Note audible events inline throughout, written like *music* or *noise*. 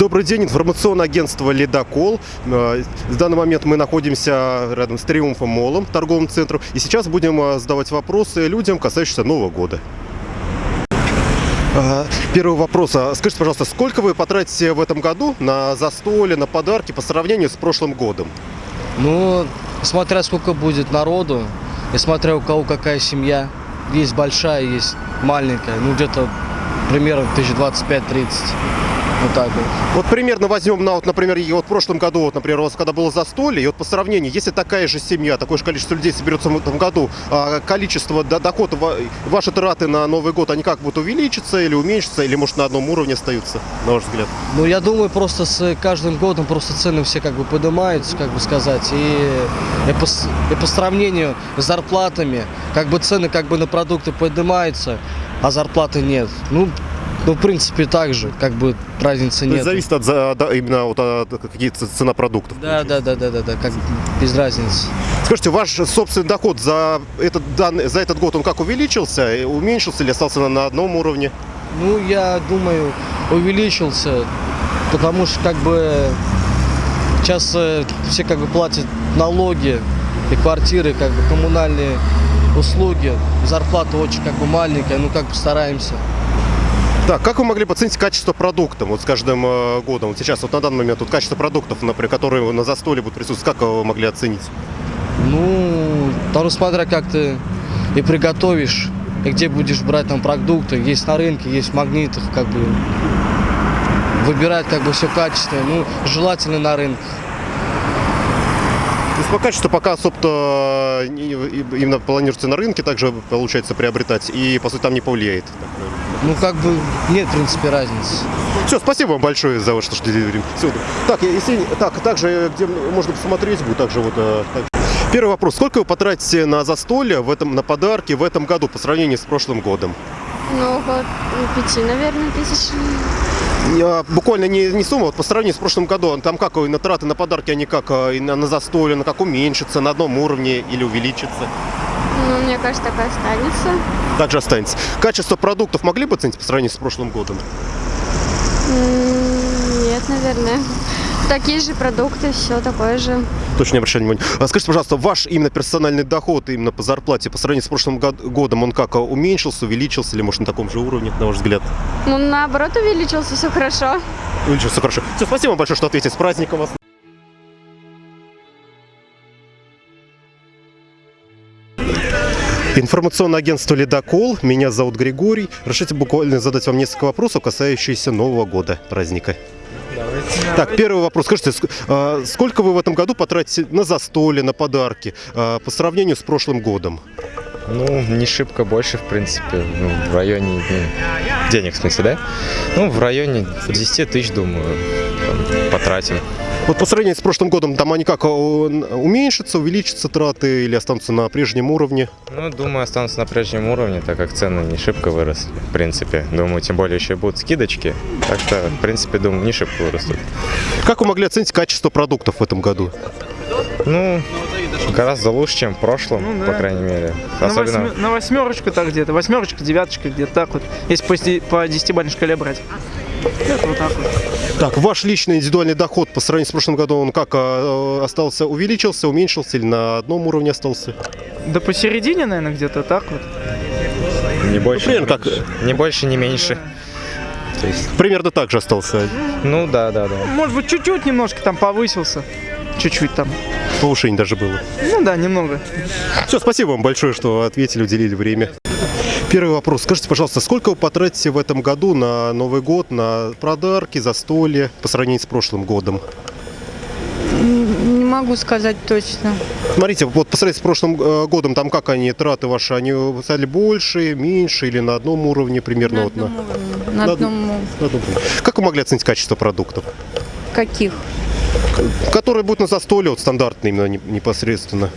Добрый день, информационное агентство «Ледокол». Э, В данный момент мы находимся рядом с Триумфом Молом, торговым центром. И сейчас будем э, задавать вопросы людям, касающиеся Нового года. Э, Первый вопрос. А Скажите, пожалуйста, сколько вы потратите в этом году на застолье, на подарки по сравнению с прошлым годом? Ну, смотря сколько будет народу, и смотря у кого какая семья. Есть большая, есть маленькая. Ну, где-то примерно 1025-30. Вот так вот. Вот примерно возьмем на, вот, например, вот в прошлом году, вот, например, у вас когда было застолье, и вот по сравнению, если такая же семья, такое же количество людей соберется в этом году, а количество до- дохода, ва- ваши траты на Новый год, они как будут увеличиться или уменьшиться, или может на одном уровне остаются, на ваш взгляд? Ну, я думаю, просто с каждым годом просто цены все как бы поднимаются, как бы сказать. И, и, по, и по сравнению с зарплатами, как бы цены как бы на продукты поднимаются, а зарплаты нет. Ну, ну, в принципе, так же, как бы разницы нет. зависит от, да, именно вот от каких-то цена продуктов. Да, да, да, да, да, да, как без разницы. Скажите, ваш собственный доход за этот, данный, за этот год, он как увеличился, уменьшился или остался на, на одном уровне? Ну, я думаю, увеличился, потому что как бы сейчас э, все как бы платят налоги и квартиры, как бы коммунальные услуги, зарплата очень как бы маленькая, ну как бы стараемся. Так, как вы могли бы оценить качество продуктов вот с каждым э, годом? Вот сейчас, вот на данный момент, вот качество продуктов, например, которые на застолье будут присутствовать, как вы могли оценить? Ну, там смотря как ты и приготовишь, и где будешь брать там продукты, есть на рынке, есть в магнитах, как бы выбирать как бы все качественное, ну, желательно на рынке. По качеству пока особо не- именно планируется на рынке также, получается, приобретать, и, по сути, там не повлияет. Ну, как бы нет, в принципе, разницы. Все, спасибо вам большое за ваше что время. Всё. Так, если, так, также, где можно посмотреть будет, также вот... э, так. Первый вопрос. Сколько вы потратите на застолье, в этом, на подарки в этом году по сравнению с прошлым годом? Ну, около пяти, наверное, тысяч. Буквально не, не сумма, вот по сравнению с прошлым годом, там как э, на траты на подарки, они как э, на, на застолье, на как уменьшится, на одном уровне или увеличится? Ну, мне кажется, так и останется. Также останется. Качество продуктов могли бы оценить по сравнению с прошлым годом? Нет, наверное. Такие же продукты, все такое же. Точно не обращали внимания. А скажите, пожалуйста, ваш именно персональный доход именно по зарплате по сравнению с прошлым год- годом, он как, э, уменьшился, увеличился или может на таком же уровне, на ваш взгляд? Ну, наоборот, увеличился, все хорошо. Увеличился, хорошо. Все, спасибо вам большое, что ответили. С праздником вас. Информационное агентство «Ледокол». Меня зовут Григорий. Разрешите буквально задать вам несколько вопросов, касающихся Нового года, праздника. Так, первый вопрос. Скажите, ск- а, сколько вы в этом году потратите на застолье, на подарки а, по сравнению с прошлым годом? Ну, не шибко больше, в принципе, ну, в районе ну, денег, в смысле, да? Ну, в районе 10 тысяч, думаю, потратим. Вот по сравнению с прошлым годом, там они как, уменьшатся, увеличатся траты или останутся на прежнем уровне? Ну, думаю, останутся на прежнем уровне, так как цены не шибко выросли, в принципе. Думаю, тем более еще будут скидочки, так что, в принципе, думаю, не шибко вырастут. Как вы могли оценить качество продуктов в этом году? Ну, гораздо лучше, чем в прошлом, Ну, по да. крайней мере. На, Особенно, восьме- на восьмерочку так где-то. Восьмерочка, девяточка, где-то так вот. Если по, по десятибалльной шкале брать. Это вот так вот. Так, ваш личный индивидуальный доход по сравнению с прошлым годом, он как э, остался, увеличился, уменьшился или на одном уровне остался? Да посередине, наверное, где-то так вот. не больше, примерно не как- меньше. Не больше, не меньше. То есть, Примерно так же остался. ну, да, да, да. Может быть, чуть-чуть немножко там повысился. Чуть-чуть там. Повышение даже было. Ну да, немного. Все, спасибо вам большое, что ответили, уделили время. Первый вопрос. Скажите, пожалуйста, сколько вы потратите в этом году на Новый год, на подарки, застолье по сравнению с прошлым годом? Не могу сказать точно. Смотрите, вот по сравнению с прошлым э, годом, там как они, траты ваши, они стали больше, меньше или на одном уровне примерно? На вот на, одном уровне. На на одном на одном уровне. Как вы могли оценить качество продуктов? каких? Которые будут на застолье, вот стандартные именно не- непосредственно.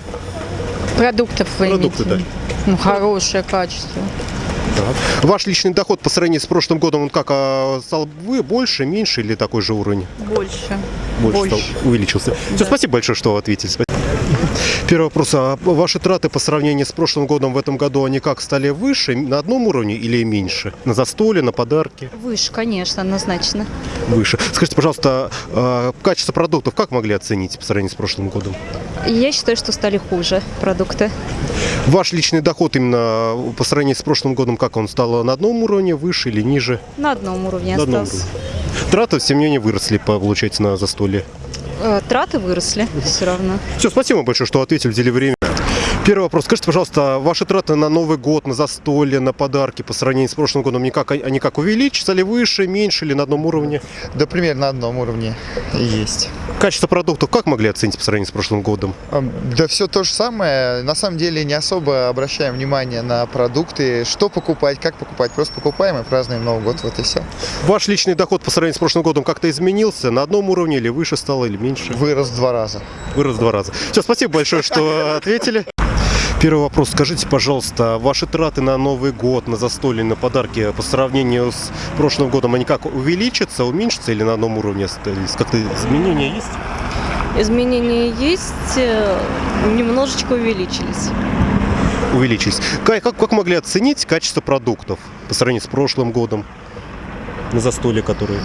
Продуктов вы Продукты, имеете? Ну, хорошее качество. Так. Ваш личный доход по сравнению с прошлым годом, он как, а, стал вы больше, меньше или такой же уровень? Больше. Больше, Больше. стал, увеличился. Все, спасибо большое, что ответили. Первый вопрос. А ваши траты по сравнению с прошлым годом в этом году, они как, стали выше, на одном уровне или меньше? На застолье, на подарки? Выше, конечно, однозначно. Выше. Скажите, пожалуйста, а, качество продуктов как могли оценить по сравнению с прошлым годом? Я считаю, что стали хуже продукты. Ваш личный доход именно по сравнению с прошлым годом, как он стал на одном уровне, выше или ниже? На одном уровне На одном остался. уровне. Траты семье не выросли, получается, на застолье. Э, Траты выросли все равно. Все, спасибо большое, что ответили, уделили время. Первый вопрос. Скажите, пожалуйста, ваши траты на Новый год, на застолье, на подарки по сравнению с прошлым годом, они как, они как увеличатся ли выше, меньше или на одном уровне? Да, примерно на одном уровне и есть. Качество продуктов как могли оценить по сравнению с прошлым годом? Да все то же самое. На самом деле не особо обращаем внимание на продукты, что покупать, как покупать. Просто покупаем и празднуем Новый год, вот и все. Ваш личный доход по сравнению с прошлым годом как-то изменился? На одном уровне или выше стало, или меньше? Вырос в два раза. Вырос в два раза. Все, спасибо большое, что ответили. Первый вопрос. Скажите, пожалуйста, ваши траты на Новый год, на застолье, на подарки по сравнению с прошлым годом, они как увеличатся, уменьшатся или на одном уровне остались? Как-то изменения есть? Изменения есть, э, немножечко увеличились. Увеличились. Как, как, как могли оценить качество продуктов по сравнению с прошлым годом? На застолье, которые...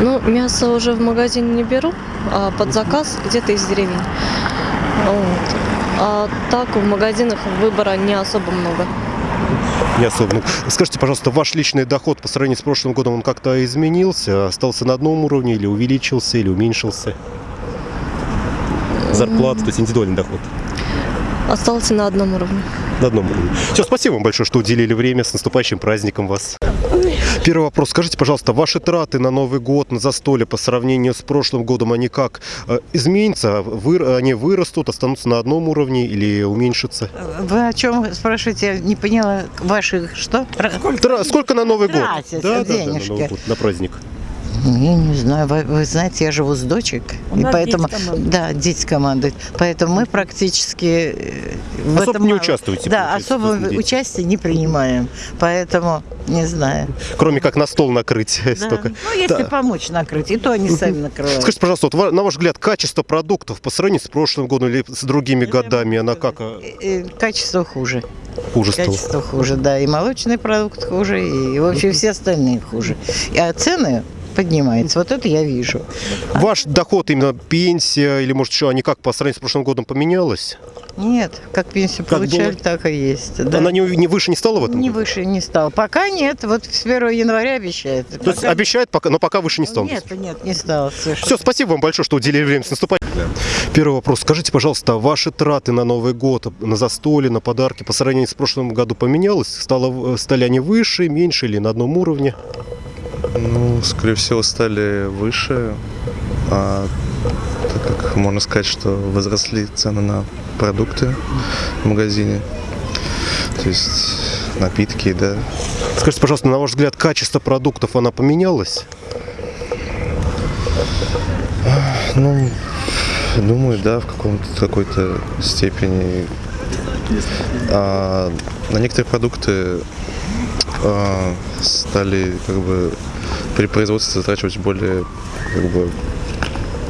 Ну, мясо уже в магазине не беру, а под заказ где-то из деревень. Вот. А так в магазинах выбора не особо много. Не особо. Ну, Скажите, пожалуйста, ваш личный доход по сравнению с прошлым годом, он как-то изменился? Остался на одном уровне или увеличился, или уменьшился? Зарплата, то есть индивидуальный доход. Остался на одном уровне. На одном уровне. Все, спасибо вам большое, что уделили время. С наступающим праздником вас. Первый вопрос. Скажите, пожалуйста, ваши траты на Новый год, на застолье по сравнению с прошлым годом, они как э, изменятся? Вы, они вырастут, останутся на одном уровне или уменьшатся? Вы о чем спрашиваете? Я не поняла. Ваших что? Тра- сколько на Новый год? Да, да, да, на. Новый год, на праздник. Я не знаю. Вы, вы знаете, я живу с дочек. и поэтому, да, дети командуют. Поэтому мы практически э, в Особо этом не участвуете, Да, особо в дети. участия не принимаем. Поэтому не знаю. Кроме как на стол накрыть Да. *laughs* столько. Ну, если Да. помочь накрыть, и то они сами накрывают. Скажите, пожалуйста, вот на ваш взгляд, качество продуктов по сравнению с прошлым годом или с другими годами, она как э, Э, Качество хуже. хуже стала? Качество хуже, да. И молочный продукт хуже, и вообще все остальные хуже. А цены поднимаются. Вот это я вижу. Ваш доход, именно пенсия или, может, еще, они как по сравнению с прошлым годом поменялась? Нет, как пенсию Как получали, было? так и есть. Да. Она не, не выше не стала в этом Не году? выше не стал. Пока нет. Вот с 1 января обещает. То есть обещает, пока, но пока выше не стал. Нет, нет, не стал. совершенно. Все, спасибо вам большое, что уделили время. С наступающим. Первый вопрос. Скажите, пожалуйста, ваши траты на Новый год, на застолье, на подарки по сравнению с прошлым году поменялось? Стало, стали они выше, меньше или на одном уровне? Ну, скорее всего, стали выше, а, так как можно сказать, что возросли цены на продукты в магазине, то есть напитки, да. Скажите, пожалуйста, на ваш взгляд, качество продуктов, она поменялась? Ну, думаю, да, в каком-то какой-то степени. А, на некоторые продукты а, стали как бы при производстве затрачивать более как бы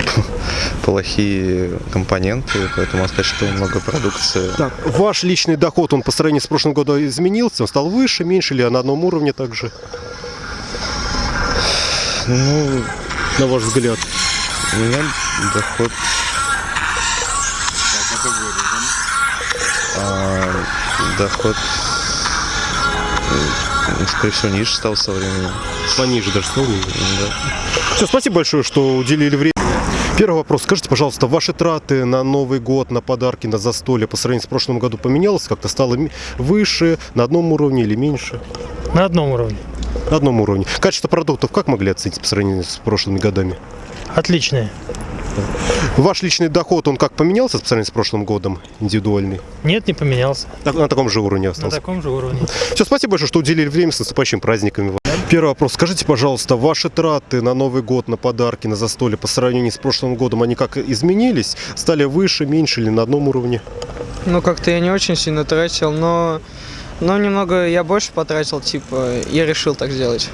*laughs* плохие компоненты, поэтому можно сказать, что много продукции. Так, ваш личный доход, он по сравнению с прошлым годом изменился? Он стал выше, меньше или на одном уровне также? Ну, На ваш взгляд. у меня доход... А, доход, м, скорее всего, ниже стал со временем. Пониже даже стал? Да. Все, спасибо большое, что уделили время. Первый вопрос. Скажите, пожалуйста, ваши траты на Новый год, на подарки, на застолье по сравнению с прошлым году поменялось? Как-то стало выше, на одном уровне или меньше? На одном уровне. На одном уровне. Качество продуктов как могли оценить по сравнению с прошлыми годами? Отличные. Ваш личный доход, он как поменялся по сравнению с прошлым годом, индивидуальный? Нет, не поменялся. Так- На таком же уровне На остался? таком же уровне. Все, спасибо большое, что уделили время с наступающими праздниками. Первый вопрос. Скажите, пожалуйста, ваши траты на Новый год, на подарки, на застолье по сравнению с прошлым годом, они как изменились? Стали выше, меньше или на одном уровне? Ну, как-то я не очень сильно тратил, но, но немного я больше потратил, типа, я решил так сделать.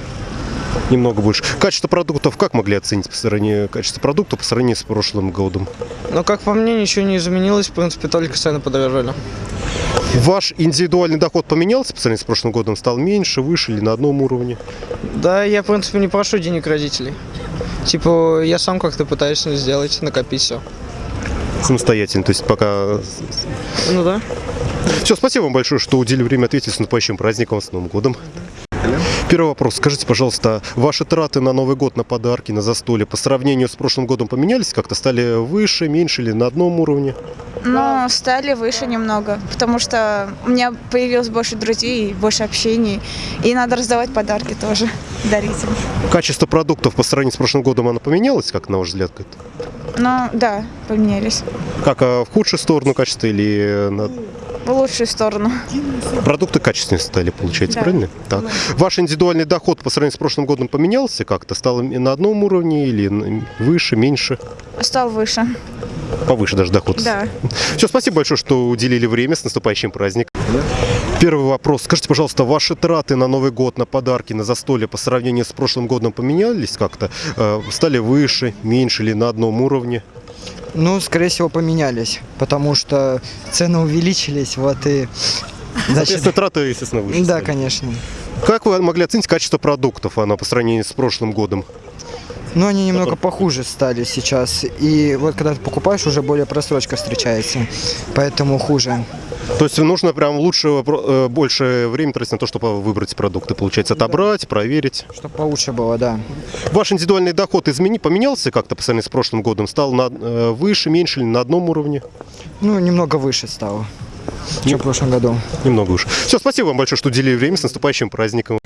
Немного больше. Качество продуктов как могли оценить по сравнению качество продуктов по сравнению с прошлым годом? Ну, как по мне, ничего не изменилось, в принципе, только цены подорожали. Ваш индивидуальный доход поменялся по сравнению с прошлым годом? Стал меньше, выше или на одном уровне? Да, я, в принципе, не прошу денег родителей. Типа, я сам как-то пытаюсь сделать, накопить все. Самостоятельно, то есть пока... Ну да. Все, спасибо вам большое, что уделили время ответить с наступающим праздником, с Новым годом. Первый вопрос. Скажите, пожалуйста, ваши траты на Новый год, на подарки, на застолье по сравнению с прошлым годом поменялись? Как-то стали выше, меньше или на одном уровне? Ну, стали выше немного, потому что у меня появилось больше друзей, больше общений, и надо раздавать подарки тоже, *laughs* дарить им. Качество продуктов по сравнению с прошлым годом, оно поменялось, как на ваш взгляд? Ну, да, поменялись. Как а, в худшую сторону качества или на... В лучшую сторону. продукты качественнее стали, получается, Да. правильно? Так. Ваш индивидуальный доход по сравнению с прошлым годом поменялся как-то? Стал на одном уровне или выше, меньше? Стал выше. Повыше даже доход. Да. Все, спасибо большое, что уделили время с наступающим праздником. Первый вопрос. Скажите, пожалуйста, ваши траты на Новый год, на подарки, на застолье по сравнению с прошлым годом поменялись как-то? Э, Стали выше, меньше или на одном уровне? Ну, скорее всего, поменялись, потому что цены увеличились, вот и... Соответственно, траты, естественно, выше. Да, конечно. Как вы могли оценить качество продуктов оно по сравнению с прошлым годом? Но они немного похуже стали сейчас. И вот когда ты покупаешь, уже более просрочка встречается. Поэтому хуже. То есть нужно прям лучше, э, больше времени тратить на то, чтобы выбрать продукты, получается, отобрать, проверить. Чтобы получше было, да. Ваш индивидуальный доход измени, поменялся как-то по сравнению с прошлым годом? Стал на, э, выше, меньше или на одном уровне? Ну, немного выше стало, чем в прошлом году. Немного выше. Все, спасибо вам большое, что уделили время. С наступающим праздником.